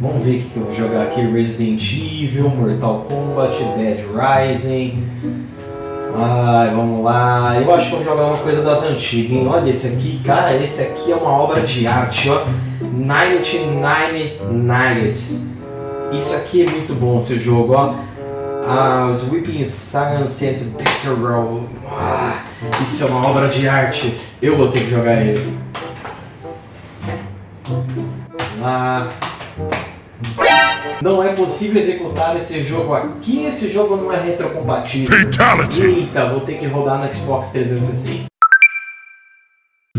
Vamos ver o que eu vou jogar aqui. Resident Evil, Mortal Kombat, Dead Rising. Ai, vamos lá. Eu acho que vou jogar uma coisa das antigas, hein? Olha esse aqui, cara. Esse aqui é uma obra de arte, ó. 99 Nights. Isso aqui é muito bom, esse jogo, ó. Ah, os Weeping Sagan Center Battle ah, Isso é uma obra de arte. Eu vou ter que jogar ele. Ah, não é possível executar esse jogo aqui. Esse jogo não é retrocompatível. Fatality. Eita, vou ter que rodar no Xbox 360.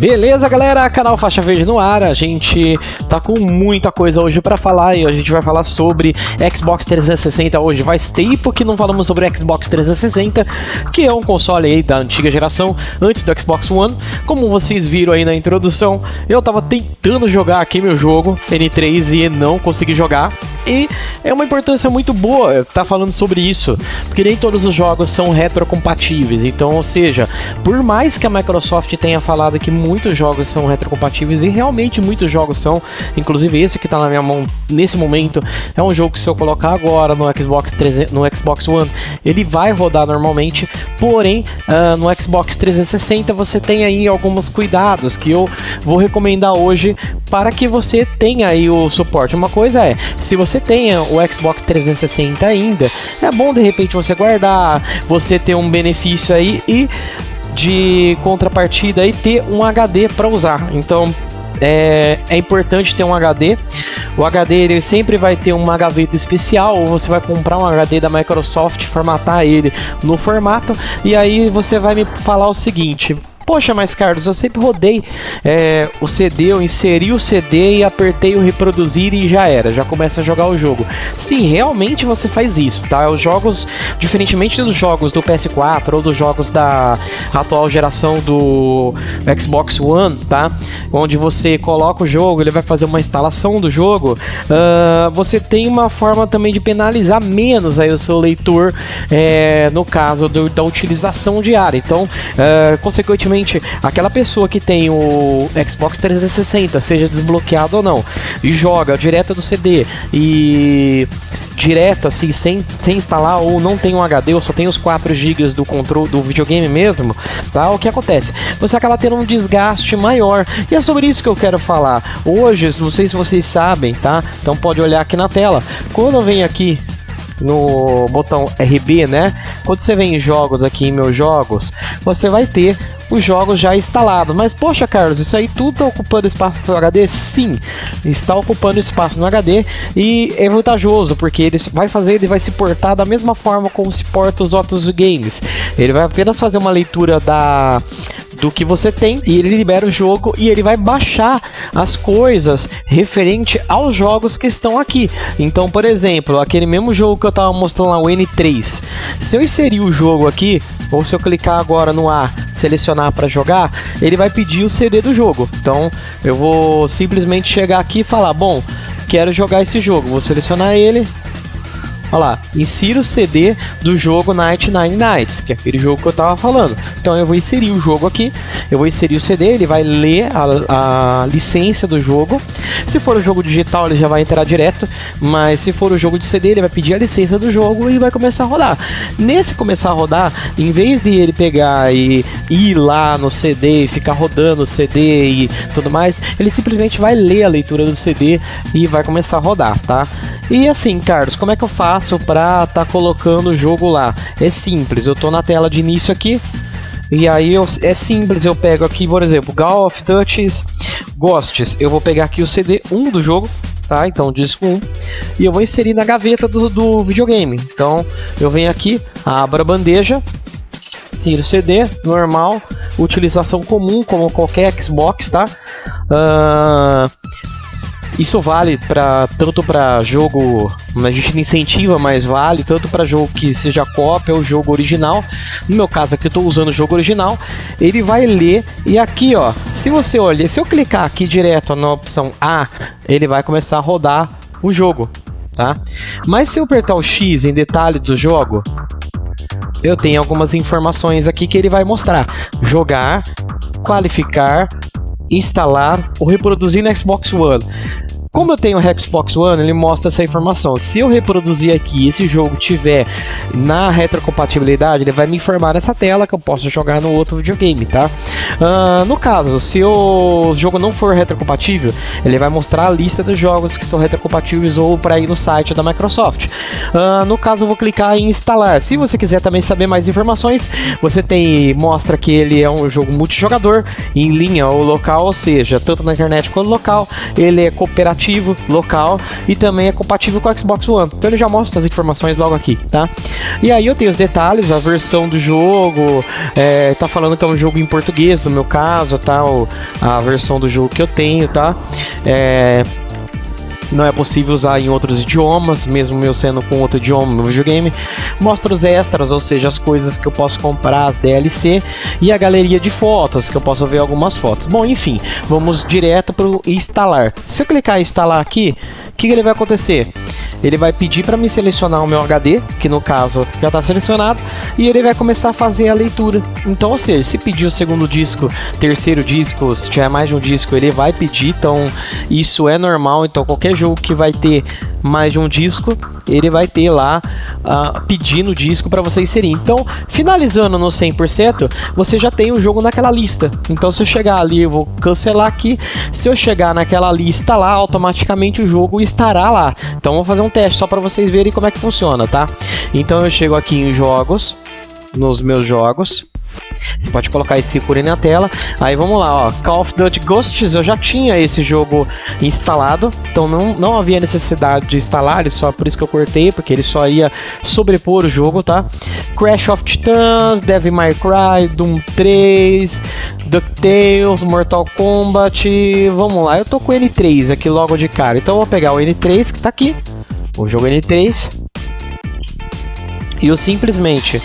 Beleza, galera? Canal Faixa Verde no ar. A gente tá com muita coisa hoje para falar e a gente vai falar sobre Xbox 360 hoje. Faz tempo que não falamos sobre Xbox 360, que é um console aí da antiga geração, antes do Xbox One. Como vocês viram aí na introdução, eu tava tentando jogar aqui meu jogo N3 e não consegui jogar. E é uma importância muito boa estar tá falando sobre isso, porque nem todos os jogos são retrocompatíveis. Então, ou seja, por mais que a Microsoft tenha falado que muitos jogos são retrocompatíveis e realmente muitos jogos são, inclusive esse que está na minha mão nesse momento, é um jogo que se eu colocar agora no Xbox 300, no Xbox One, ele vai rodar normalmente, porém uh, no Xbox 360 você tem aí alguns cuidados que eu vou recomendar hoje para que você tenha aí o suporte. Uma coisa é, se você tenha o Xbox 360 ainda, é bom de repente você guardar, você ter um benefício aí e de contrapartida e ter um HD para usar. Então é, é, importante ter um HD. O HD ele sempre vai ter uma gaveta especial, ou você vai comprar um HD da Microsoft, formatar ele no formato, e aí você vai me falar o seguinte: Poxa, mas Carlos, eu sempre rodei é, o CD, eu inseri o CD e apertei o reproduzir e já era, já começa a jogar o jogo. Sim, realmente você faz isso, tá? Os jogos, diferentemente dos jogos do PS4 ou dos jogos da atual geração do Xbox One, tá? Onde você coloca o jogo, ele vai fazer uma instalação do jogo, uh, você tem uma forma também de penalizar menos aí o seu leitor, é, no caso do, da utilização diária. Então, uh, consequentemente, aquela pessoa que tem o Xbox 360, seja desbloqueado ou não, e joga direto do CD e direto assim, sem, sem instalar ou não tem um HD ou só tem os 4 GB do controle do videogame mesmo, tá? O que acontece? Você acaba tendo um desgaste maior. E é sobre isso que eu quero falar. Hoje, não sei se vocês sabem, tá? Então pode olhar aqui na tela. Quando venho aqui no botão RB, né? Quando você vem em jogos aqui em meus jogos, você vai ter os jogos já instalados. Mas poxa, Carlos, isso aí tudo está ocupando espaço no HD? Sim, está ocupando espaço no HD e é vantajoso porque ele vai fazer, ele vai se portar da mesma forma como se porta os outros games. Ele vai apenas fazer uma leitura da do que você tem e ele libera o jogo e ele vai baixar as coisas referente aos jogos que estão aqui. Então, por exemplo, aquele mesmo jogo que eu estava mostrando lá, o N3. Se eu inserir o jogo aqui, ou se eu clicar agora no A, selecionar para jogar, ele vai pedir o CD do jogo. Então, eu vou simplesmente chegar aqui e falar, bom, quero jogar esse jogo. Vou selecionar ele, Olha lá, insira o CD do jogo Night Nine Nights, que é aquele jogo que eu tava falando. Então eu vou inserir o jogo aqui, eu vou inserir o CD, ele vai ler a, a licença do jogo. Se for o jogo digital, ele já vai entrar direto, mas se for o jogo de CD, ele vai pedir a licença do jogo e vai começar a rodar. Nesse começar a rodar, em vez de ele pegar e ir lá no CD e ficar rodando o CD e tudo mais, ele simplesmente vai ler a leitura do CD e vai começar a rodar, tá? E assim, Carlos, como é que eu faço para estar tá colocando o jogo lá? É simples, eu tô na tela de início aqui, e aí eu, é simples, eu pego aqui, por exemplo, Gal of Touches Ghosts. Eu vou pegar aqui o CD 1 do jogo, tá? Então, disco 1. E eu vou inserir na gaveta do, do videogame. Então, eu venho aqui, abro a bandeja, insiro CD, normal, utilização comum, como qualquer Xbox, tá? Uh, isso vale para tanto para jogo, a gente incentiva, mas vale tanto para jogo que seja cópia ou jogo original. No meu caso aqui eu estou usando o jogo original, ele vai ler e aqui, ó, se você olhar, se eu clicar aqui direto na opção A, ele vai começar a rodar o jogo, tá? Mas se eu apertar o X em detalhe do jogo, eu tenho algumas informações aqui que ele vai mostrar: jogar, qualificar, instalar ou reproduzir no Xbox One. Como eu tenho o Xbox One, ele mostra essa informação. Se eu reproduzir aqui esse jogo tiver na retrocompatibilidade, ele vai me informar nessa tela que eu posso jogar no outro videogame, tá? Uh, no caso, se o jogo não for retrocompatível, ele vai mostrar a lista dos jogos que são retrocompatíveis ou para ir no site da Microsoft. Uh, no caso, eu vou clicar em instalar. Se você quiser também saber mais informações, você tem mostra que ele é um jogo multijogador em linha ou local, ou seja, tanto na internet quanto local. Ele é cooperativo local e também é compatível com o Xbox One. Então ele já mostra as informações logo aqui, tá? E aí eu tenho os detalhes, a versão do jogo, é, tá falando que é um jogo em português, no meu caso, tá? a versão do jogo que eu tenho, tá? É, não é possível usar em outros idiomas, mesmo eu sendo com outro idioma no videogame. Mostra os extras, ou seja, as coisas que eu posso comprar, as DLC, e a galeria de fotos, que eu posso ver algumas fotos. Bom, enfim, vamos direto para instalar. Se eu clicar em instalar aqui, o que, que ele vai acontecer? Ele vai pedir para me selecionar o meu HD, que no caso já está selecionado, e ele vai começar a fazer a leitura. Então, ou seja, se pedir o segundo disco, terceiro disco, se tiver mais de um disco, ele vai pedir. Então, isso é normal. Então, qualquer jogo que vai ter mais de um disco, ele vai ter lá uh, pedindo o disco para você inserir. Então, finalizando no 100%, você já tem o jogo naquela lista. Então, se eu chegar ali, eu vou cancelar aqui. Se eu chegar naquela lista lá, automaticamente o jogo estará lá. Então, vou fazer um teste só para vocês verem como é que funciona, tá? Então, eu chego aqui em jogos, nos meus jogos. Você pode colocar esse ícone na tela. Aí vamos lá, ó. Call of Duty Ghosts, eu já tinha esse jogo instalado, então não, não havia necessidade de instalar, só por isso que eu cortei, porque ele só ia sobrepor o jogo, tá? Crash of Titans, Devil May Cry, Doom 3, DuckTales, Mortal Kombat. Vamos lá, eu tô com o N3 aqui logo de cara, então eu vou pegar o N3 que tá aqui, o jogo N3, e eu simplesmente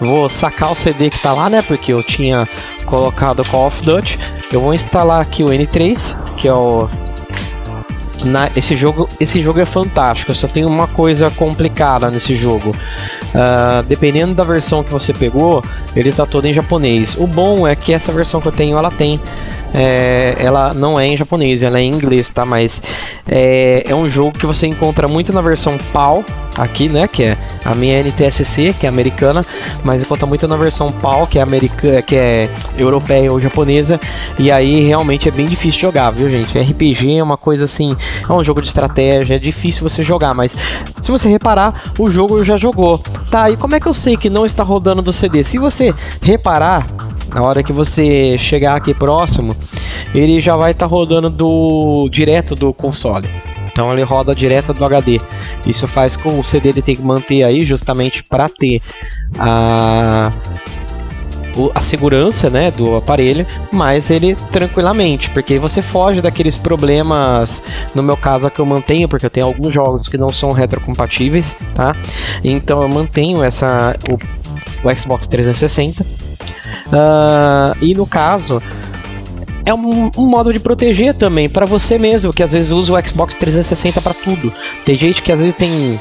vou sacar o CD que tá lá, né? Porque eu tinha colocado Call of Duty. Eu vou instalar aqui o N3, que é o na, esse jogo esse jogo é fantástico só tem uma coisa complicada nesse jogo uh, dependendo da versão que você pegou ele tá todo em japonês o bom é que essa versão que eu tenho ela tem é, ela não é em japonês, ela é em inglês, tá? Mas é, é um jogo que você encontra muito na versão PAL, aqui, né? Que é a minha NTSC, que é americana, mas encontra muito na versão PAL, que é americana, que é europeia ou japonesa, e aí realmente é bem difícil jogar, viu, gente? RPG é uma coisa assim, é um jogo de estratégia, é difícil você jogar, mas se você reparar, o jogo já jogou. Tá, e como é que eu sei que não está rodando do CD? Se você reparar, na hora que você chegar aqui próximo, ele já vai estar tá rodando do direto do console. Então ele roda direto do HD. Isso faz com o CD ele tem que manter aí justamente para ter a a segurança né, do aparelho, mas ele tranquilamente, porque você foge daqueles problemas, no meu caso que eu mantenho, porque eu tenho alguns jogos que não são retrocompatíveis, tá? Então eu mantenho essa o, o Xbox 360 Uh, e no caso, é um, um, modo de proteger também para você mesmo, que às vezes usa o Xbox 360 para tudo. Tem gente que às vezes tem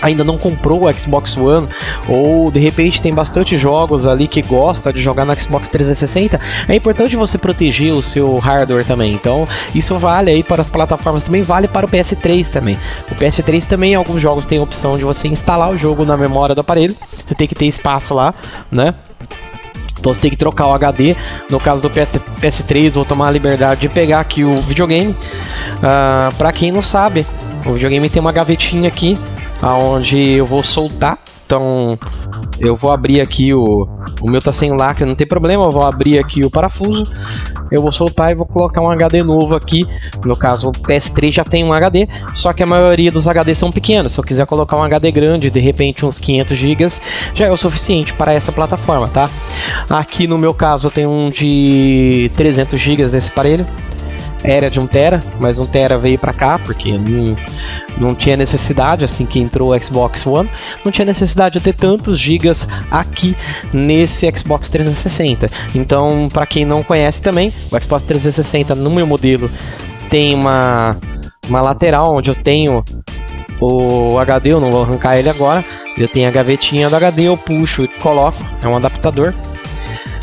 ainda não comprou o Xbox One ou de repente tem bastante jogos ali que gosta de jogar no Xbox 360, é importante você proteger o seu hardware também. Então, isso vale aí para as plataformas, também vale para o PS3 também. O PS3 também alguns jogos tem a opção de você instalar o jogo na memória do aparelho. Você tem que ter espaço lá, né? Então você tem que trocar o HD. No caso do PS3, vou tomar a liberdade de pegar aqui o videogame. Uh, para quem não sabe, o videogame tem uma gavetinha aqui, aonde eu vou soltar. Então eu vou abrir aqui o. O meu tá sem lacre, não tem problema. Eu vou abrir aqui o parafuso eu vou soltar e vou colocar um HD novo aqui. No caso, o PS3 já tem um HD, só que a maioria dos HDs são pequenos. Se eu quiser colocar um HD grande, de repente uns 500 GB, já é o suficiente para essa plataforma, tá? Aqui no meu caso, eu tenho um de 300 GB nesse aparelho era de 1 tera, mas 1 tera veio para cá porque não, não tinha necessidade assim que entrou o Xbox One, não tinha necessidade de ter tantos gigas aqui nesse Xbox 360. Então, para quem não conhece também, o Xbox 360 no meu modelo tem uma uma lateral onde eu tenho o HD, eu não vou arrancar ele agora. Eu tenho a gavetinha do HD, eu puxo e coloco, é um adaptador.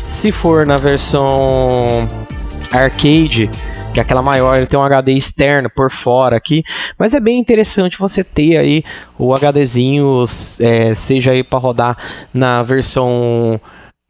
Se for na versão arcade, que é aquela maior, ele tem um HD externo por fora aqui, mas é bem interessante você ter aí o HDzinho, é, seja aí para rodar na versão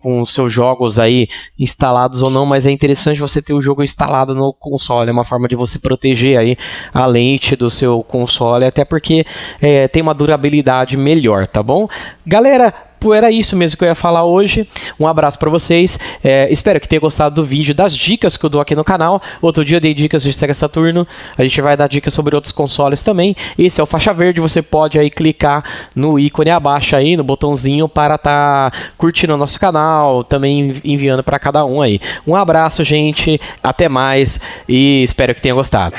com seus jogos aí instalados ou não, mas é interessante você ter o jogo instalado no console, é uma forma de você proteger aí a lente do seu console, até porque é, tem uma durabilidade melhor, tá bom? Galera, Tipo, era isso mesmo que eu ia falar hoje. Um abraço para vocês. É, espero que tenha gostado do vídeo, das dicas que eu dou aqui no canal. Outro dia eu dei dicas de Sega Saturno. A gente vai dar dicas sobre outros consoles também. Esse é o faixa verde. Você pode aí clicar no ícone abaixo aí, no botãozinho para tá curtindo o nosso canal, também enviando para cada um aí. Um abraço, gente. Até mais e espero que tenha gostado.